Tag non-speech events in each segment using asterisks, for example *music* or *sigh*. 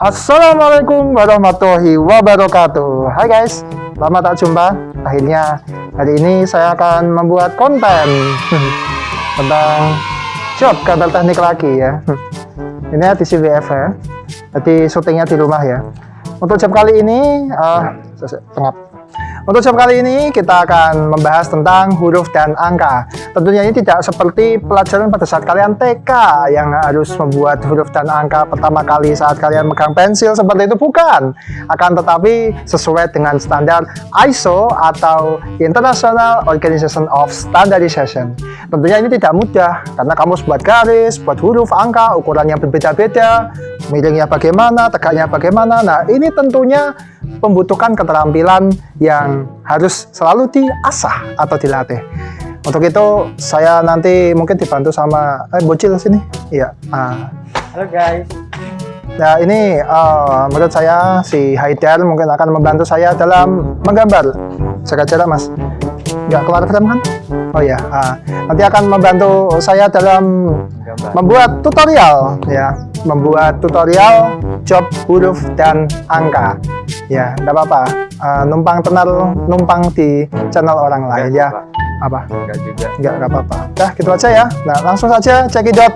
Assalamualaikum warahmatullahi wabarakatuh. Hai guys, lama tak jumpa. Akhirnya hari ini saya akan membuat konten *laughs* Tentang job kantor teknik lagi ya. *laughs* Ini di CVF ya. Jadi syutingnya di rumah ya. Untuk job kali ini uh, Tengap untuk job kali ini kita akan membahas tentang huruf dan angka. Tentunya ini tidak seperti pelajaran pada saat kalian TK yang harus membuat huruf dan angka pertama kali saat kalian megang pensil seperti itu bukan. Akan tetapi sesuai dengan standar ISO atau International Organization of Standardization. Tentunya ini tidak mudah karena kamu buat garis, buat huruf, angka, ukuran yang berbeda-beda, miringnya bagaimana, tegaknya bagaimana. Nah, ini tentunya membutuhkan keterampilan yang harus selalu diasah atau dilatih. Untuk itu saya nanti mungkin dibantu sama eh bocil sini. Iya. Ah. Halo guys. Nah ini uh, menurut saya si Haidar mungkin akan membantu saya dalam menggambar. Jaga jarak mas. Nggak keluar frame kan? Oh ya. Uh, nanti akan membantu saya dalam Gambar. membuat tutorial ya membuat tutorial job huruf dan angka. Ya tidak apa-apa. Uh, numpang tenar numpang di channel orang lain ya. Pak. apa? Enggak juga. enggak enggak apa-apa. Dah gitu aja ya. Nah langsung saja cekidot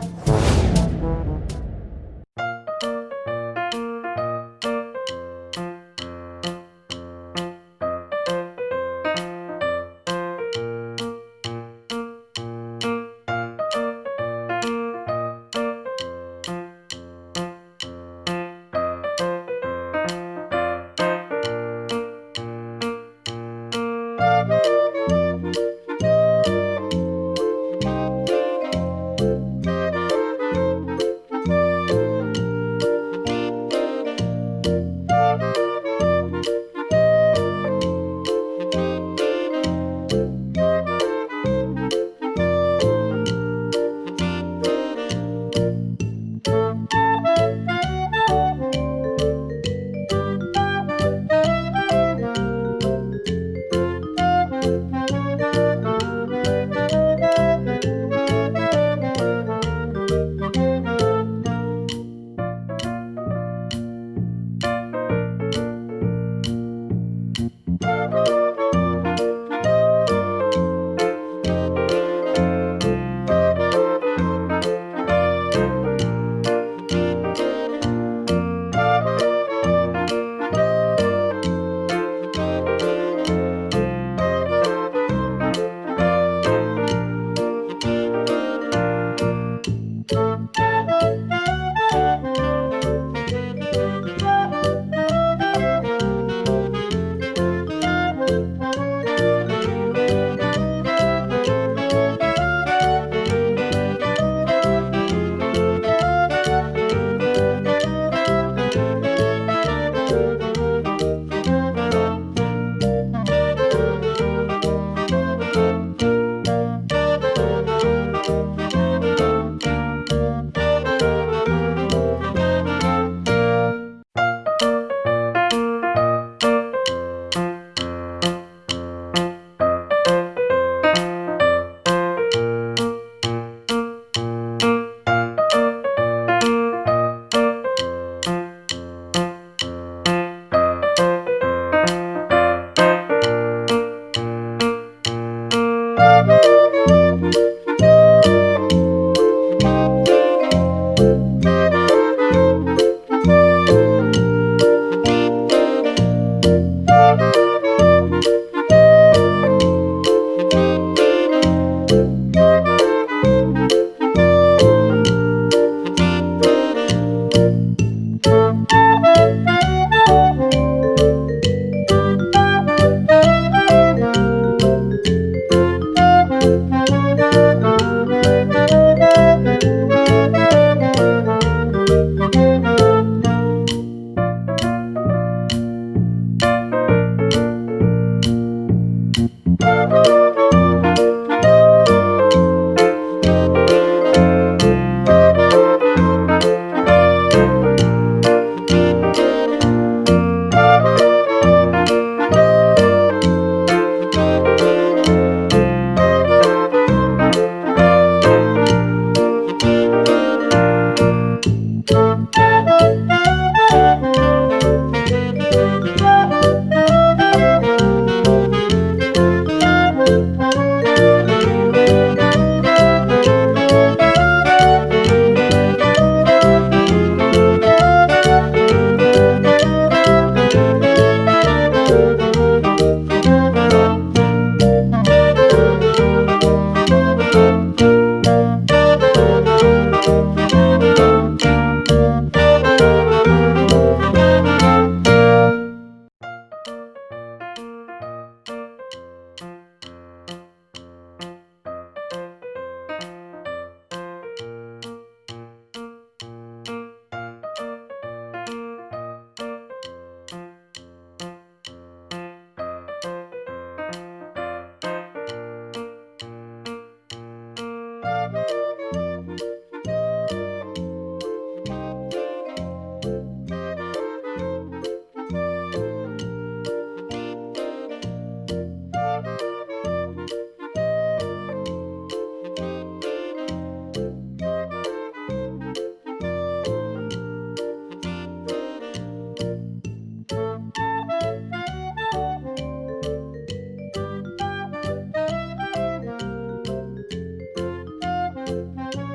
Música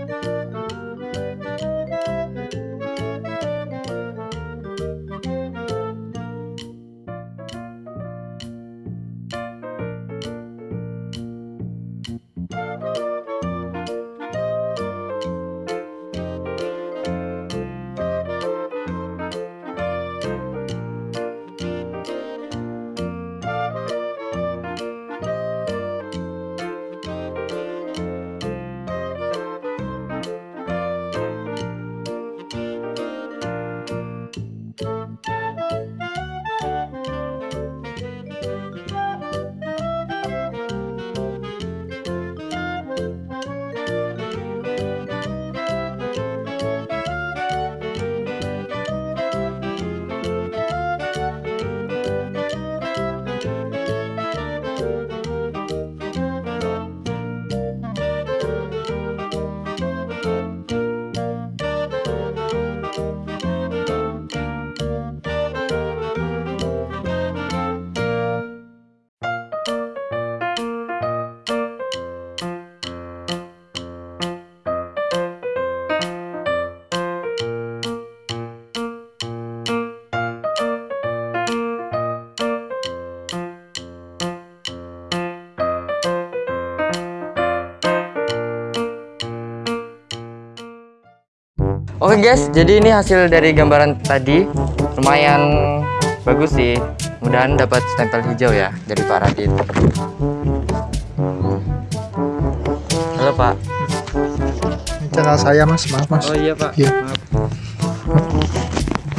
Oke guys, jadi ini hasil dari gambaran tadi lumayan bagus sih. Mudahan dapat stempel hijau ya dari Pak Radit. Halo Pak. Ini channel saya mas, maaf mas. Oh iya Pak. Iya. Maaf.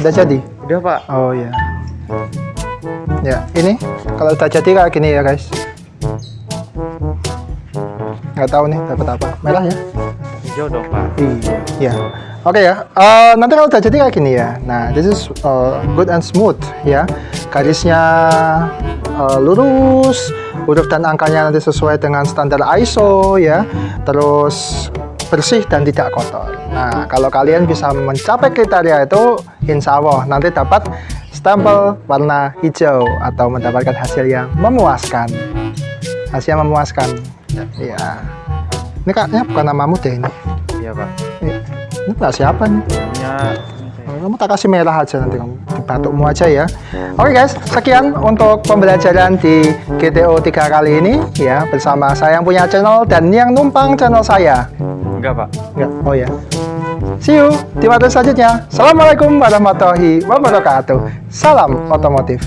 Udah jadi? Udah Pak. Oh ya. Ya, ini kalau udah jadi kayak gini ya guys. Nggak tahu nih dapat apa. Merah ya? Hijau dong Pak. Iya. Oke ya. Eh, nanti kalau udah jadi kayak gini ya. Nah, this is uh, good and smooth ya. Garisnya uh, lurus, huruf dan angkanya nanti sesuai dengan standar ISO ya. Terus bersih dan tidak kotor. Nah, kalau kalian bisa mencapai kriteria itu, insya Allah nanti dapat stempel warna hijau atau mendapatkan hasil yang memuaskan. Hasil yang memuaskan. Iya. Ini kayaknya bukan namamu deh ini. Iya Pak. Ini, nggak siapa nih? Punya Kamu tak kasih merah aja nanti kamu batukmu aja ya. Oke guys, sekian untuk pembelajaran di GTO 3 kali ini ya bersama saya yang punya channel dan yang numpang channel saya. enggak Pak. Enggak, oh ya. See you di materi selanjutnya. Assalamualaikum warahmatullahi wabarakatuh. Salam otomotif.